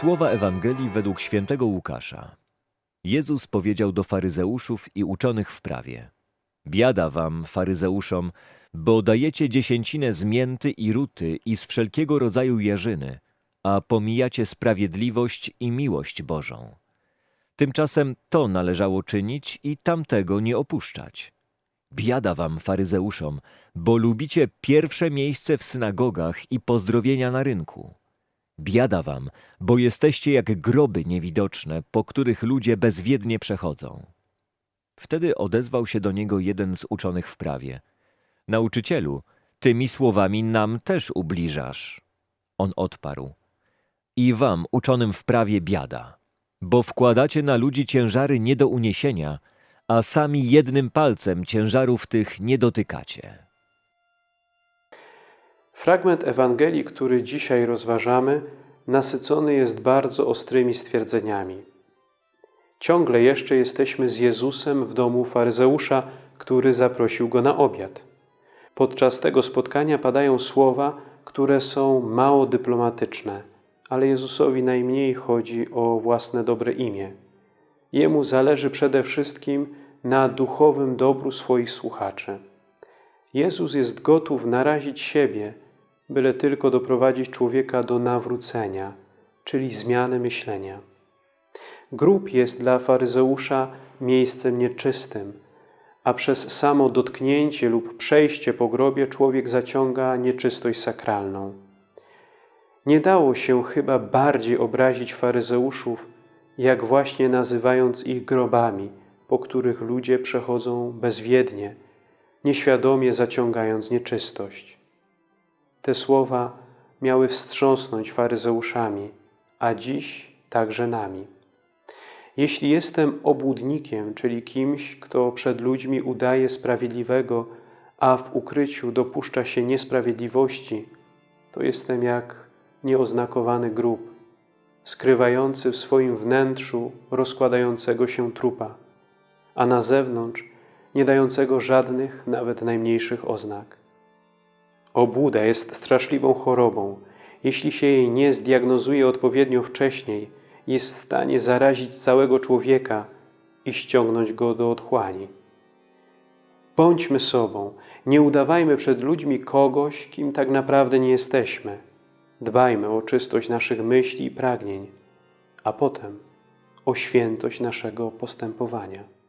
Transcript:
Słowa Ewangelii według świętego Łukasza. Jezus powiedział do faryzeuszów i uczonych w prawie. Biada wam, faryzeuszom, bo dajecie dziesięcinę z mięty i ruty i z wszelkiego rodzaju jarzyny, a pomijacie sprawiedliwość i miłość Bożą. Tymczasem to należało czynić i tamtego nie opuszczać. Biada wam, faryzeuszom, bo lubicie pierwsze miejsce w synagogach i pozdrowienia na rynku. Biada wam, bo jesteście jak groby niewidoczne, po których ludzie bezwiednie przechodzą. Wtedy odezwał się do niego jeden z uczonych w prawie. Nauczycielu, tymi słowami nam też ubliżasz. On odparł. I wam, uczonym w prawie, biada, bo wkładacie na ludzi ciężary nie do uniesienia, a sami jednym palcem ciężarów tych nie dotykacie. Fragment Ewangelii, który dzisiaj rozważamy, nasycony jest bardzo ostrymi stwierdzeniami. Ciągle jeszcze jesteśmy z Jezusem w domu faryzeusza, który zaprosił go na obiad. Podczas tego spotkania padają słowa, które są mało dyplomatyczne, ale Jezusowi najmniej chodzi o własne dobre imię. Jemu zależy przede wszystkim na duchowym dobru swoich słuchaczy. Jezus jest gotów narazić siebie, byle tylko doprowadzić człowieka do nawrócenia, czyli zmiany myślenia. Grób jest dla faryzeusza miejscem nieczystym, a przez samo dotknięcie lub przejście po grobie człowiek zaciąga nieczystość sakralną. Nie dało się chyba bardziej obrazić faryzeuszów, jak właśnie nazywając ich grobami, po których ludzie przechodzą bezwiednie, nieświadomie zaciągając nieczystość. Te słowa miały wstrząsnąć faryzeuszami, a dziś także nami. Jeśli jestem obłudnikiem, czyli kimś, kto przed ludźmi udaje sprawiedliwego, a w ukryciu dopuszcza się niesprawiedliwości, to jestem jak nieoznakowany grób, skrywający w swoim wnętrzu rozkładającego się trupa, a na zewnątrz nie dającego żadnych, nawet najmniejszych oznak. Obłuda jest straszliwą chorobą. Jeśli się jej nie zdiagnozuje odpowiednio wcześniej, jest w stanie zarazić całego człowieka i ściągnąć go do otchłani. Bądźmy sobą, nie udawajmy przed ludźmi kogoś, kim tak naprawdę nie jesteśmy. Dbajmy o czystość naszych myśli i pragnień, a potem o świętość naszego postępowania.